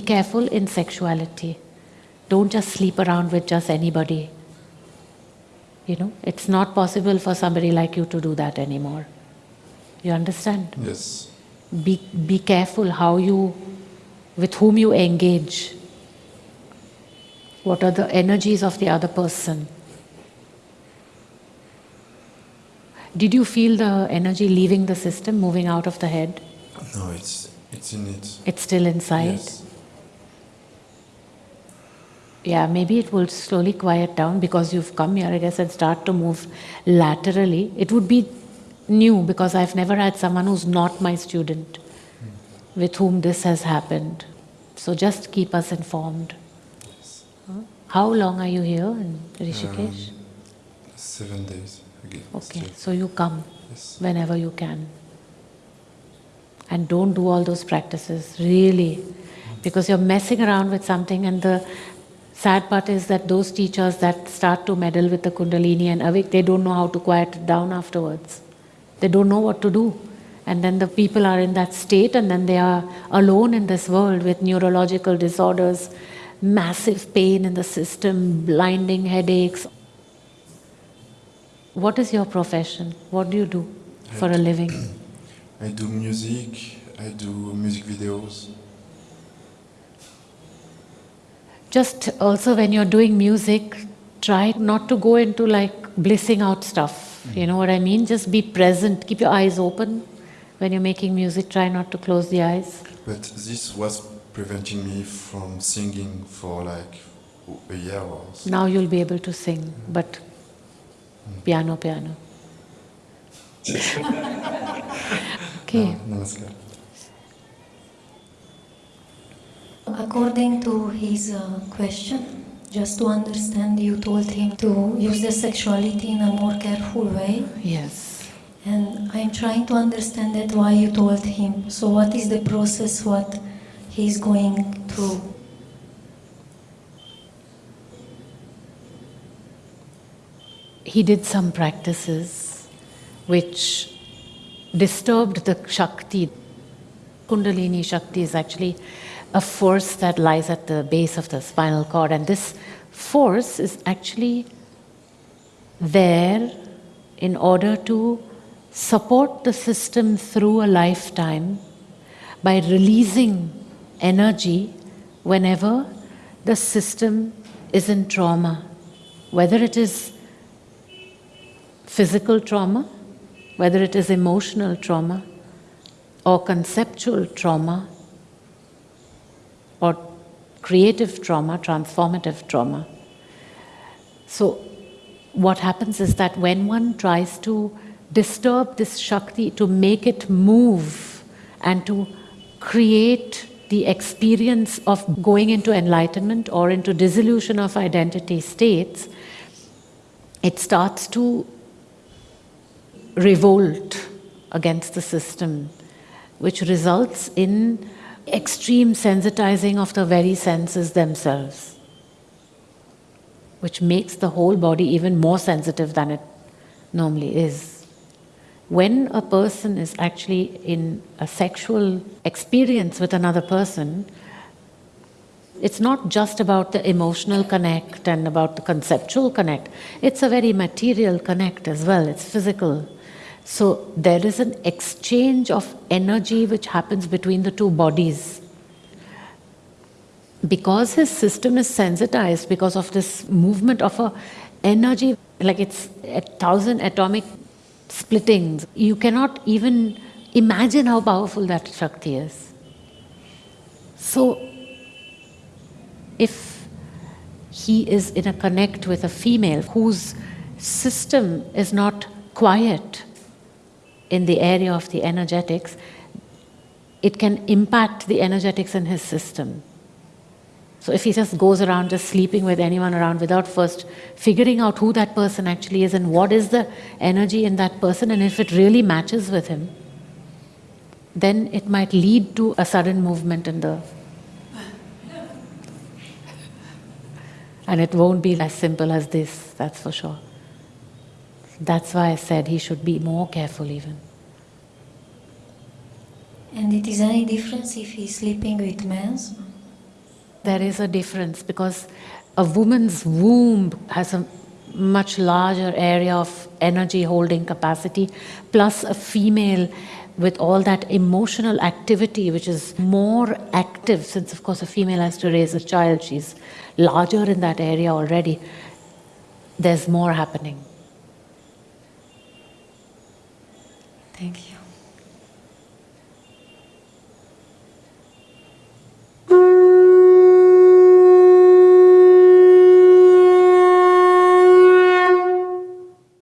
careful in sexuality. Don't just sleep around with just anybody. You know, it's not possible for somebody like you to do that anymore. You understand? Yes. Be, be careful how you, with whom you engage. What are the energies of the other person? Did you feel the energy leaving the system, moving out of the head? No, it's it's in it. It's still inside? Yes. Yeah, maybe it will slowly quiet down because you've come here, I guess, and start to move laterally. It would be new because I've never had someone who's not my student with whom this has happened. So just keep us informed. Yes. Huh? How long are you here in Rishikesh? Um, seven days again. okay, straight. so you come Yes. whenever you can. And don't do all those practices, really, because you're messing around with something and the sad part is that those teachers that start to meddle with the kundalini and awake, they don't know how to quiet it down afterwards. They don't know what to do. And then the people are in that state and then they are alone in this world with neurological disorders, massive pain in the system, blinding headaches. What is your profession? What do you do for a living? I do music. I do music videos. Just also when you're doing music, try not to go into like blissing out stuff. Mm-hmm. You know what I mean? Just be present, keep your eyes open. When you're making music, try not to close the eyes. But this was preventing me from singing for like a year or so. Now you'll be able to sing, mm-hmm. but mm-hmm. piano, piano. okay. Namaskar. According to his uh, question, just to understand, you told him to use the sexuality in a more careful way. Yes. And I'm trying to understand that why you told him. So, what is the process, what he's going through? he did some practices which disturbed the Shakti. Kundalini Shakti is actually a force that lies at the base of the spinal cord, and this force is actually there in order to support the system through a lifetime by releasing energy whenever the system is in trauma, whether it is physical trauma, whether it is emotional trauma, or conceptual trauma, or creative trauma, transformative trauma. So, what happens is that when one tries to disturb this Shakti, to make it move and to create the experience of going into enlightenment or into dissolution of identity states, it starts to revolt against the system, which results in extreme sensitizing of the very senses themselves, which makes the whole body even more sensitive than it normally is. When a person is actually in a sexual experience with another person, it's not just about the emotional connect and about the conceptual connect, it's a very material connect as well, it's physical. So there is an exchange of energy which happens between the two bodies. Because his system is sensitized because of this movement of a energy, like it's a thousand atomic splittings, you cannot even imagine how powerful that Shakti is. So if he is in a connect with a female whose system is not quiet in the area of the energetics, it can impact the energetics in his system. So if he just goes around just sleeping with anyone around without first figuring out who that person actually is and what is the energy in that person and if it really matches with him, then it might lead to a sudden movement in the And it won't be as simple as this, that's for sure. That's why I said he should be more careful even. And it is any difference if he's sleeping with men? there is a difference because a woman's womb has a much larger area of energy holding capacity, plus a female with all that emotional activity, which is more active, since of course a female has to raise a child, she's larger in that area already. There's more happening. Thank you.